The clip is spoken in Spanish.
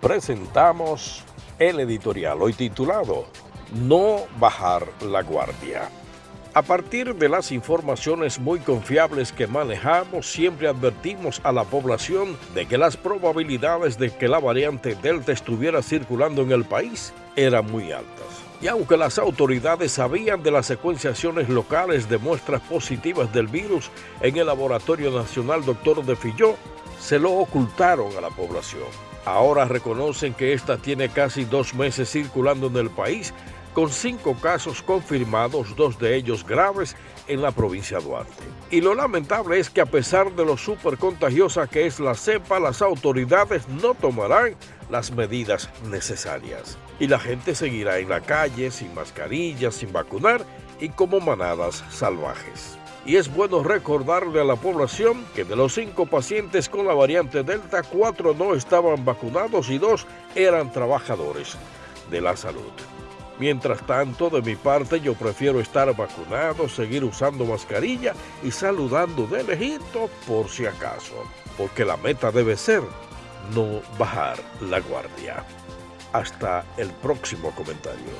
presentamos el editorial hoy titulado No bajar la guardia. A partir de las informaciones muy confiables que manejamos, siempre advertimos a la población de que las probabilidades de que la variante Delta estuviera circulando en el país eran muy altas. Y aunque las autoridades sabían de las secuenciaciones locales de muestras positivas del virus en el Laboratorio Nacional Doctor de Filló, se lo ocultaron a la población. Ahora reconocen que esta tiene casi dos meses circulando en el país, con cinco casos confirmados, dos de ellos graves, en la provincia de Duarte. Y lo lamentable es que a pesar de lo súper contagiosa que es la cepa, las autoridades no tomarán las medidas necesarias. Y la gente seguirá en la calle, sin mascarillas, sin vacunar y como manadas salvajes y es bueno recordarle a la población que de los cinco pacientes con la variante Delta, cuatro no estaban vacunados y dos eran trabajadores de la salud. Mientras tanto, de mi parte, yo prefiero estar vacunado, seguir usando mascarilla y saludando de lejito por si acaso, porque la meta debe ser no bajar la guardia. Hasta el próximo comentario.